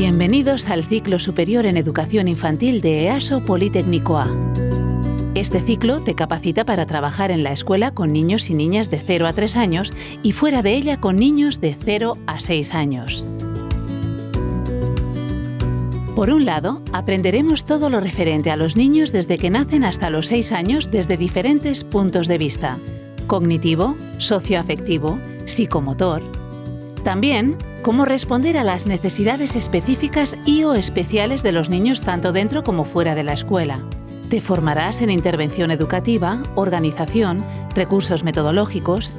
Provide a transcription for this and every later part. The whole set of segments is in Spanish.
Bienvenidos al ciclo superior en educación infantil de EASO Politécnico A. Este ciclo te capacita para trabajar en la escuela con niños y niñas de 0 a 3 años y fuera de ella con niños de 0 a 6 años. Por un lado, aprenderemos todo lo referente a los niños desde que nacen hasta los 6 años desde diferentes puntos de vista. Cognitivo, socioafectivo, psicomotor. También cómo responder a las necesidades específicas y o especiales de los niños tanto dentro como fuera de la escuela. Te formarás en intervención educativa, organización, recursos metodológicos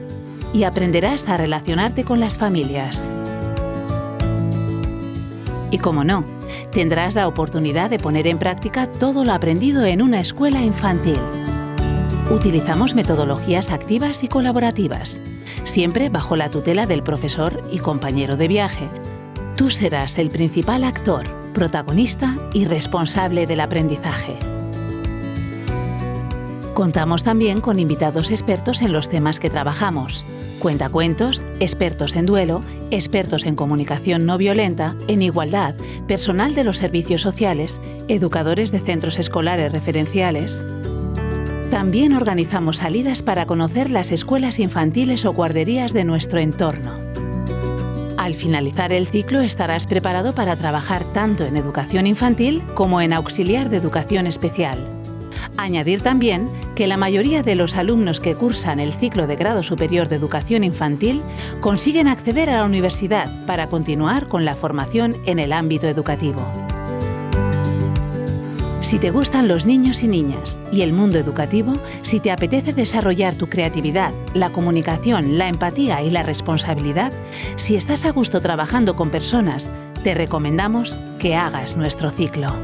y aprenderás a relacionarte con las familias. Y como no, tendrás la oportunidad de poner en práctica todo lo aprendido en una escuela infantil. Utilizamos metodologías activas y colaborativas, siempre bajo la tutela del profesor y compañero de viaje. Tú serás el principal actor, protagonista y responsable del aprendizaje. Contamos también con invitados expertos en los temas que trabajamos. Cuentacuentos, expertos en duelo, expertos en comunicación no violenta, en igualdad, personal de los servicios sociales, educadores de centros escolares referenciales. También organizamos salidas para conocer las escuelas infantiles o guarderías de nuestro entorno. Al finalizar el ciclo estarás preparado para trabajar tanto en educación infantil como en auxiliar de educación especial. Añadir también que la mayoría de los alumnos que cursan el ciclo de grado superior de educación infantil consiguen acceder a la universidad para continuar con la formación en el ámbito educativo. Si te gustan los niños y niñas y el mundo educativo, si te apetece desarrollar tu creatividad, la comunicación, la empatía y la responsabilidad, si estás a gusto trabajando con personas, te recomendamos que hagas nuestro ciclo.